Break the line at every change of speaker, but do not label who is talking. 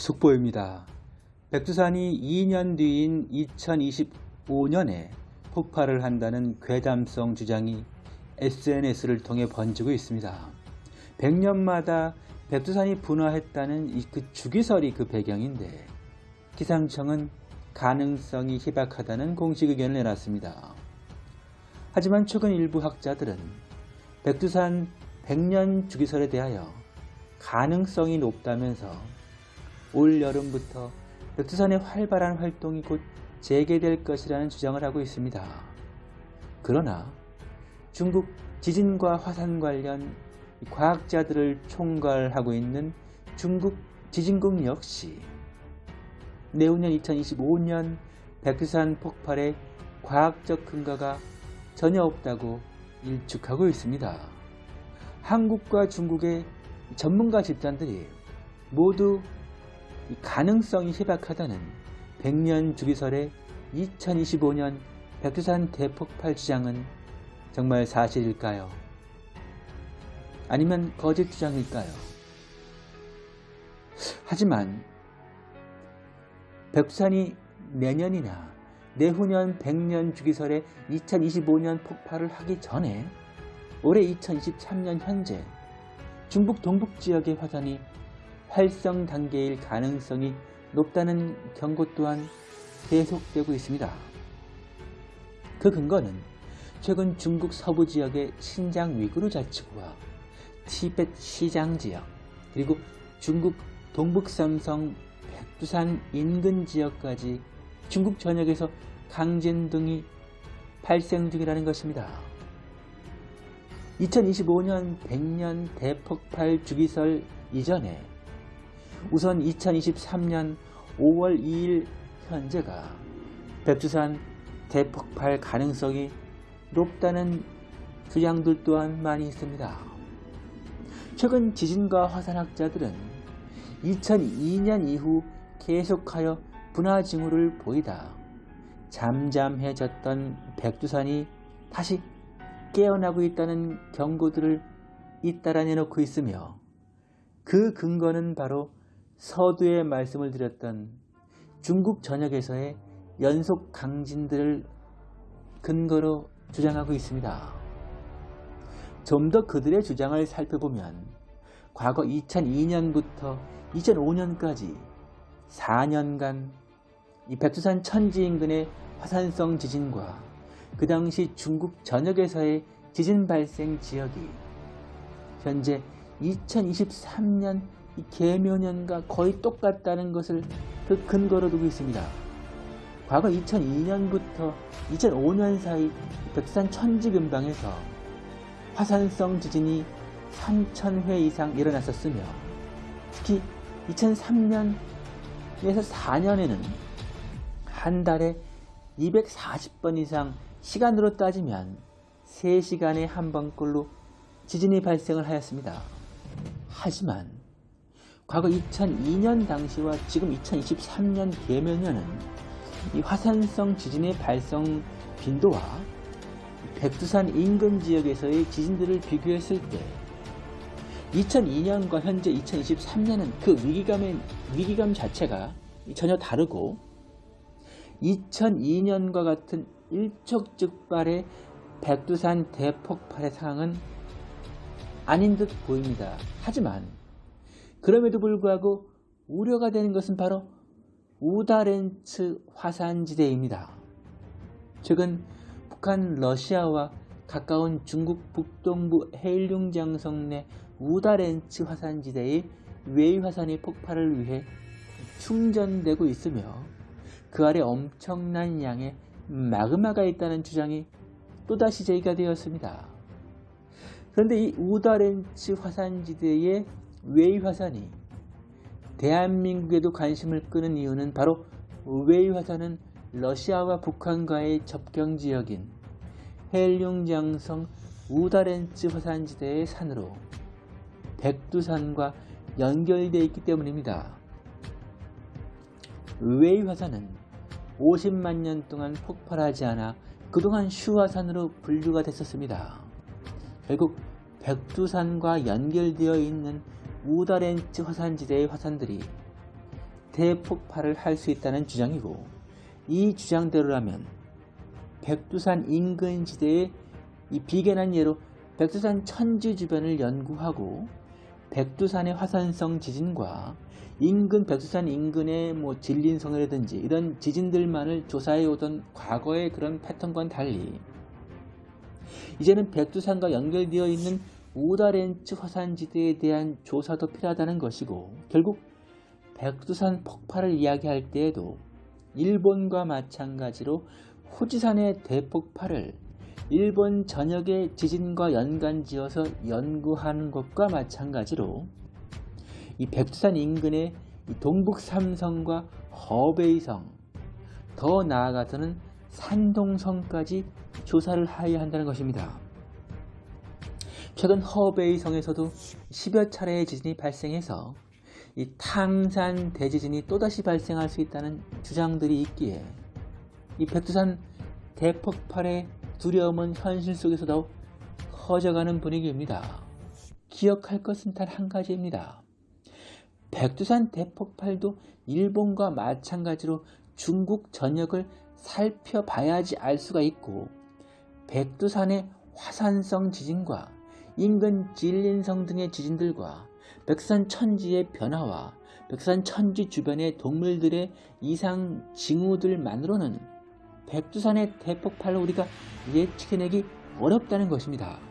속보입니다. 백두산이 2년 뒤인 2025년에 폭발을 한다는 괴담성 주장이 SNS를 통해 번지고 있습니다. 100년마다 백두산이 분화했다는 그 주기설이 그 배경인데 기상청은 가능성이 희박하다는 공식 의견을 내놨습니다. 하지만 최근 일부 학자들은 백두산 100년 주기설에 대하여 가능성이 높다면서 올 여름부터 백두산의 활발한 활동이 곧 재개될 것이라는 주장을 하고 있습니다. 그러나 중국 지진과 화산 관련 과학자들을 총괄하고 있는 중국 지진국 역시 내후년 2025년 백두산 폭발의 과학적 근거가 전혀 없다고 일축하고 있습니다. 한국과 중국의 전문가 집단들이 모두 가능성이 희박하다는 100년 주기설의 2025년 백두산 대폭발 주장은 정말 사실일까요? 아니면 거짓 주장일까요? 하지만 백두산이 내년이나 내후년 100년 주기설의 2025년 폭발을 하기 전에 올해 2023년 현재 중국 동북 지역의 화산이 활성 단계일 가능성이 높다는 경고 또한 계속되고 있습니다. 그 근거는 최근 중국 서부 지역의 신장 위구르 자치구와 티벳 시장 지역 그리고 중국 동북삼성 백두산 인근 지역까지 중국 전역에서 강진 등이 발생 중이라는 것입니다. 2025년 100년 대폭발 주기설 이전에 우선 2023년 5월 2일 현재가 백두산 대폭발 가능성이 높다는 주장들 또한 많이 있습니다. 최근 지진과 화산학자들은 2002년 이후 계속하여 분화 징후를 보이다 잠잠해졌던 백두산이 다시 깨어나고 있다는 경고들을 잇따라 내놓고 있으며 그 근거는 바로 서두에 말씀을 드렸던 중국 전역에서의 연속 강진들을 근거로 주장하고 있습니다. 좀 더 그들의 주장을 살펴보면 과거 2002년부터 2005년까지 4년간 이 백두산 천지 인근의 화산성 지진과 그 당시 중국 전역에서의 지진 발생 지역이 현재 2023년 개묘년과 거의 똑같다는 것을 그 근거로 두고 있습니다. 과거 2002년부터 2005년 사이 백산 천지근방에서 화산성 지진이 3,000회 이상 일어났었으며 특히 2003년에서 4년에는 한 달에 240번 이상 시간으로 따지면 3시간에 한 번꼴로 지진이 발생을 하였습니다. 하지만 과거 2002년 당시와 지금 2023년 개면년은 이 화산성 지진의 발생 빈도와 백두산 인근 지역에서의 지진들을 비교했을 때 2002년과 현재 2023년은 그 위기감의 위기감 자체가 전혀 다르고 2002년과 같은 일촉즉발의 백두산 대폭발의 상황은 아닌 듯 보입니다. 하지만 그럼에도 불구하고 우려가 되는 것은 바로 우다렌츠 화산지대입니다. 최근 북한 러시아와 가까운 중국 북동부 해일융장성 내 우다렌츠 화산지대의 웨이화산이 폭발을 위해 충전되고 있으며 그 아래 엄청난 양의 마그마가 있다는 주장이 또다시 제기가 되었습니다. 그런데 이 우다렌츠 화산지대의 웨이 화산이 대한민국에도 관심을 끄는 이유는 바로 웨이 화산은 러시아와 북한과의 접경 지역인 헤이룽장성 우다롄츠 화산지대의 산으로 백두산과 연결되어 있기 때문입니다. 웨이 화산은 50만 년 동안 폭발하지 않아 그동안 휴화산으로 분류가 됐었습니다. 결국 백두산과 연결되어 있는 우다렌츠 화산지대의 화산들이 대폭발을 할 수 있다는 주장이고 이 주장대로라면 백두산 인근 지대의 이 비견한 예로 백두산 천지 주변을 연구하고 백두산의 화산성 지진과 인근 백두산 인근의 뭐 진린성이라든지 이런 지진들만을 조사해 오던 과거의 그런 패턴과는 달리 이제는 백두산과 연결되어 있는 우다렌츠 화산지대에 대한 조사도 필요하다는 것이고 결국 백두산 폭발을 이야기할 때에도 일본과 마찬가지로 후지산의 대폭발을 일본 전역의 지진과 연관지어서 연구하는 것과 마찬가지로 이 백두산 인근의 동북 삼성과 허베이성 더 나아가서는 산동성까지 조사를 하여야 한다는 것입니다. 최근 허베이 성에서도 10여 차례의 지진이 발생해서 이 탕산 대지진이 또다시 발생할 수 있다는 주장들이 있기에 이 백두산 대폭발의 두려움은 현실 속에서 더욱 커져가는 분위기입니다. 기억할 것은 단 한 가지입니다. 백두산 대폭발도 일본과 마찬가지로 중국 전역을 살펴봐야지 알 수가 있고 백두산의 화산성 지진과 인근 진린성 등의 지진들과 백산 천지의 변화와 백산 천지 주변의 동물들의 이상 징후들만으로는 백두산의 대폭발을 우리가 예측해내기 어렵다는 것입니다.